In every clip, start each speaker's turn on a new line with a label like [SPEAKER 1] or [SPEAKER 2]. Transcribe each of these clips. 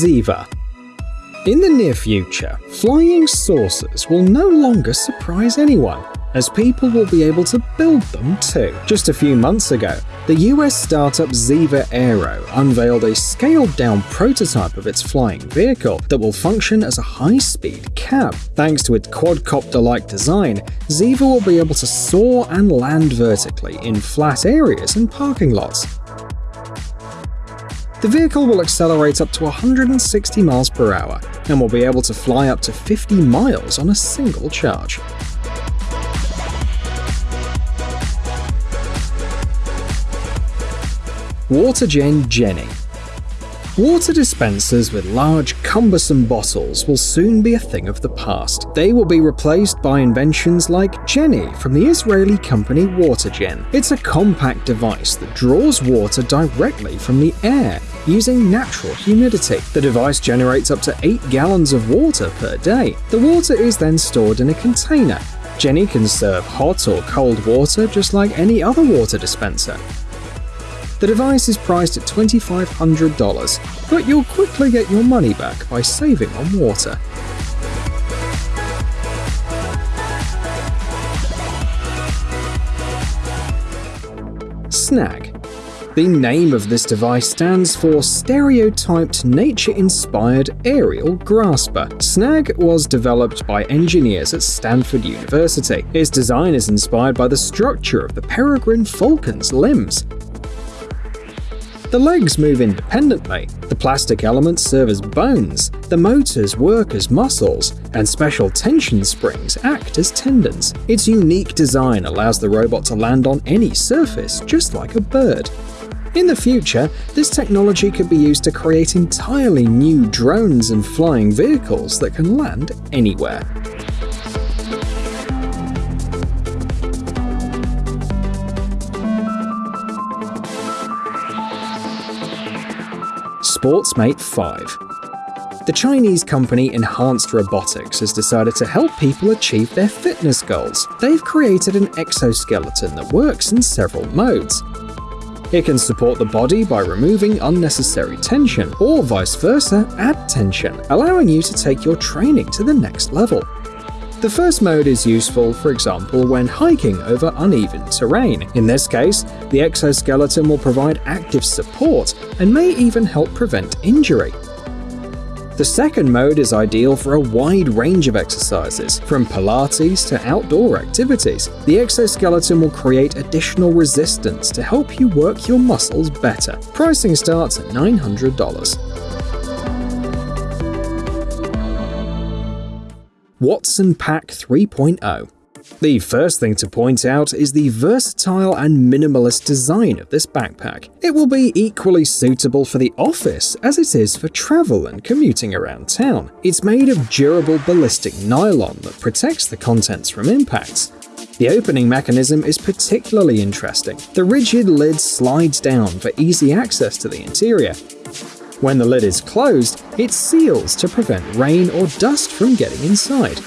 [SPEAKER 1] Zeva. In the near future, flying saucers will no longer surprise anyone, as people will be able to build them too. Just a few months ago, the US startup Zeva Aero unveiled a scaled down prototype of its flying vehicle that will function as a high speed cab. Thanks to its quadcopter like design, Zeva will be able to soar and land vertically in flat areas and parking lots. The vehicle will accelerate up to 160 miles per hour and will be able to fly up to 50 miles on a single charge. WaterGen Genny Water dispensers with large, cumbersome bottles will soon be a thing of the past. They will be replaced by inventions like Genny from the Israeli company WaterGen. It's a compact device that draws water directly from the air using natural humidity. The device generates up to 8 gallons of water per day. The water is then stored in a container. Genny can serve hot or cold water just like any other water dispenser. The device is priced at $2,500, but you'll quickly get your money back by saving on water. Snag the name of this device stands for Stereotyped Nature-Inspired Aerial Grasper. SNAG was developed by engineers at Stanford University. Its design is inspired by the structure of the peregrine falcon's limbs. The legs move independently, the plastic elements serve as bones, the motors work as muscles, and special tension springs act as tendons. Its unique design allows the robot to land on any surface, just like a bird. In the future, this technology could be used to create entirely new drones and flying vehicles that can land anywhere. Sportsmate 5 The Chinese company Enhanced Robotics has decided to help people achieve their fitness goals. They've created an exoskeleton that works in several modes. It can support the body by removing unnecessary tension, or vice versa, add tension, allowing you to take your training to the next level. The first mode is useful, for example, when hiking over uneven terrain. In this case, the exoskeleton will provide active support and may even help prevent injury. The second mode is ideal for a wide range of exercises, from Pilates to outdoor activities. The exoskeleton will create additional resistance to help you work your muscles better. Pricing starts at $900. Watson Pack 3.0. The first thing to point out is the versatile and minimalist design of this backpack. It will be equally suitable for the office as it is for travel and commuting around town. It's made of durable ballistic nylon that protects the contents from impacts. The opening mechanism is particularly interesting. The rigid lid slides down for easy access to the interior. When the lid is closed, it seals to prevent rain or dust from getting inside.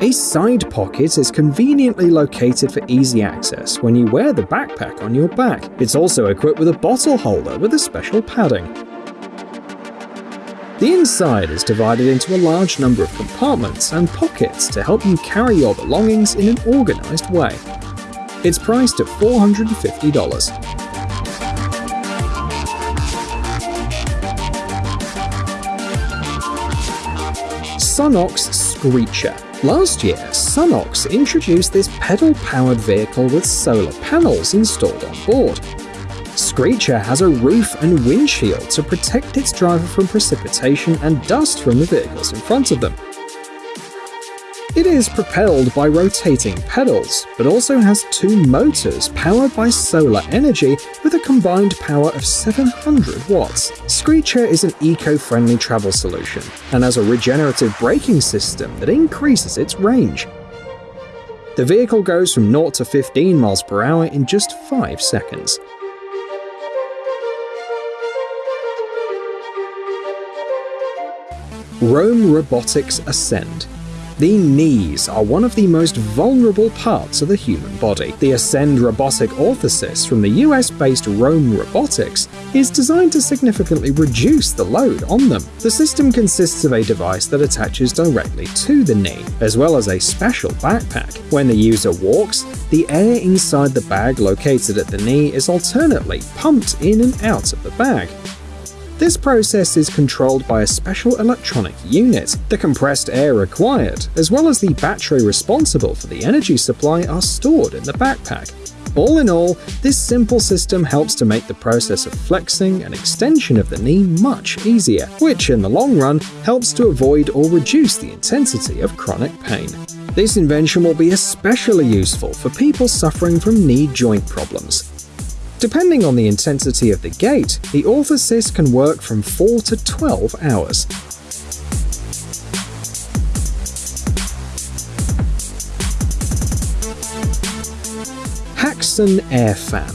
[SPEAKER 1] A side pocket is conveniently located for easy access when you wear the backpack on your back. It's also equipped with a bottle holder with a special padding. The inside is divided into a large number of compartments and pockets to help you carry your belongings in an organized way. It's priced at $450. Sunox Screecher. Last year, Sunox introduced this pedal-powered vehicle with solar panels installed on board. Screecher has a roof and windshield to protect its driver from precipitation and dust from the vehicles in front of them. It is propelled by rotating pedals, but also has two motors powered by solar energy with a combined power of 700 watts. Screecher is an eco-friendly travel solution, and has a regenerative braking system that increases its range. The vehicle goes from 0 to 15 miles per hour in just 5 seconds. Roam Robotics Ascend The knees are one of the most vulnerable parts of the human body. The Ascend robotic orthosis from the US based Roam Robotics is designed to significantly reduce the load on them. The system consists of a device that attaches directly to the knee, as well as a special backpack. When the user walks, the air inside the bag located at the knee is alternately pumped in and out of the bag. This process is controlled by a special electronic unit. The compressed air required, as well as the battery responsible for the energy supply, are stored in the backpack. All in all, this simple system helps to make the process of flexing and extension of the knee much easier, which in the long run helps to avoid or reduce the intensity of chronic pain. This invention will be especially useful for people suffering from knee joint problems, Depending on the intensity of the gait, the orthosis can work from 4 to 12 hours. Haxton Air Fan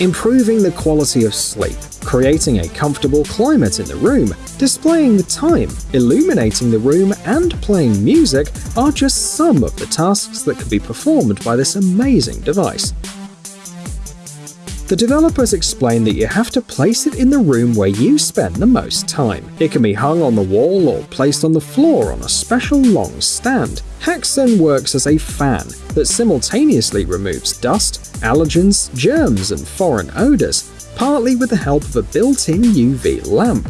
[SPEAKER 1] Improving the quality of sleep, creating a comfortable climate in the room, displaying the time, illuminating the room, and playing music are just some of the tasks that can be performed by this amazing device. The developers explain that you have to place it in the room where you spend the most time. It can be hung on the wall or placed on the floor on a special long stand. Haxon works as a fan that simultaneously removes dust, allergens, germs, and foreign odors, partly with the help of a built-in UV lamp.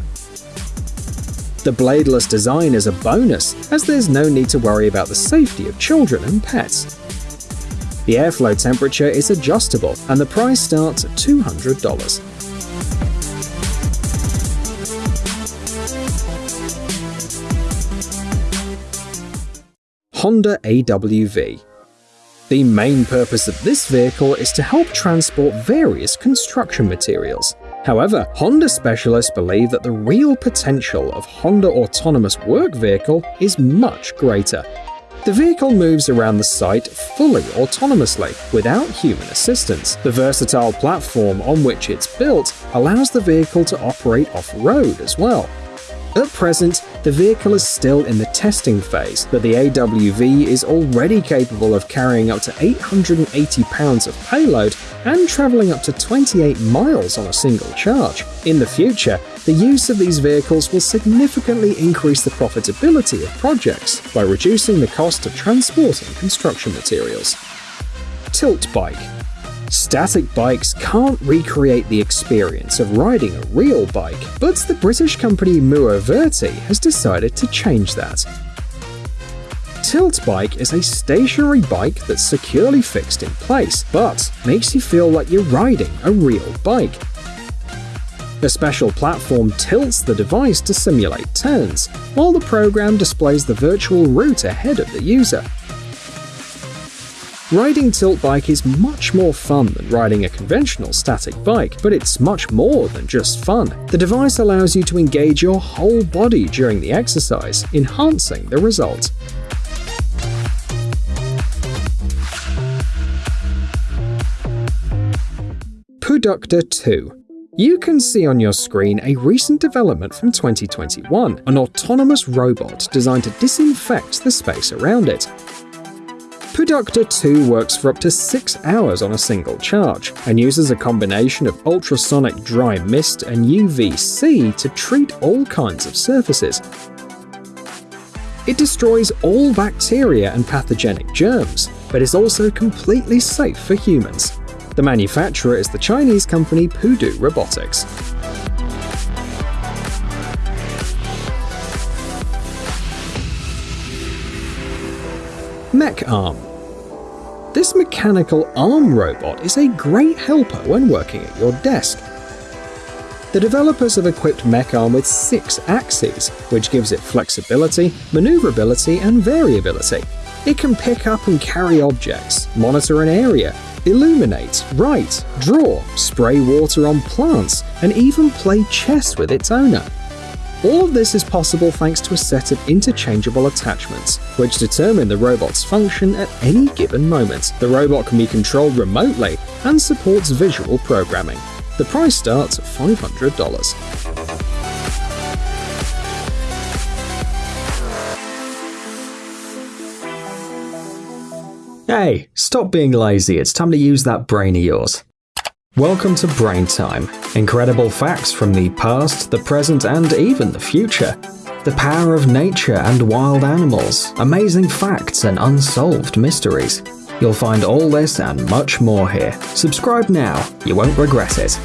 [SPEAKER 1] The bladeless design is a bonus, as there's no need to worry about the safety of children and pets. The airflow temperature is adjustable, and the price starts at $200. Honda AWV the main purpose of this vehicle is to help transport various construction materials. However, Honda specialists believe that the real potential of Honda Autonomous Work Vehicle is much greater, the vehicle moves around the site fully autonomously, without human assistance. The versatile platform on which it's built allows the vehicle to operate off-road as well. At present, the vehicle is still in the testing phase, but the AWV is already capable of carrying up to 880 pounds of payload and travelling up to 28 miles on a single charge. In the future, the use of these vehicles will significantly increase the profitability of projects by reducing the cost of transporting construction materials. Tilt Bike Static bikes can't recreate the experience of riding a real bike, but the British company Muoverti has decided to change that. Tilt Bike is a stationary bike that's securely fixed in place, but makes you feel like you're riding a real bike. A special platform tilts the device to simulate turns, while the program displays the virtual route ahead of the user. Riding tilt bike is much more fun than riding a conventional static bike, but it's much more than just fun. The device allows you to engage your whole body during the exercise, enhancing the result. Puductor 2 you can see on your screen a recent development from 2021, an autonomous robot designed to disinfect the space around it. Puductor 2 works for up to 6 hours on a single charge, and uses a combination of ultrasonic dry mist and UVC to treat all kinds of surfaces. It destroys all bacteria and pathogenic germs, but is also completely safe for humans. The manufacturer is the Chinese company Pudu Robotics. Mech Arm this mechanical arm robot is a great helper when working at your desk. The developers have equipped MechArm with six axes, which gives it flexibility, maneuverability, and variability. It can pick up and carry objects, monitor an area, illuminate, write, draw, spray water on plants, and even play chess with its owner. All of this is possible thanks to a set of interchangeable attachments, which determine the robot's function at any given moment. The robot can be controlled remotely and supports visual programming. The price starts at $500. Hey, stop being lazy, it's time to use that brain of yours. Welcome to Brain Time. Incredible facts from the past, the present, and even the future. The power of nature and wild animals, amazing facts and unsolved mysteries. You'll find all this and much more here. Subscribe now, you won't regret it.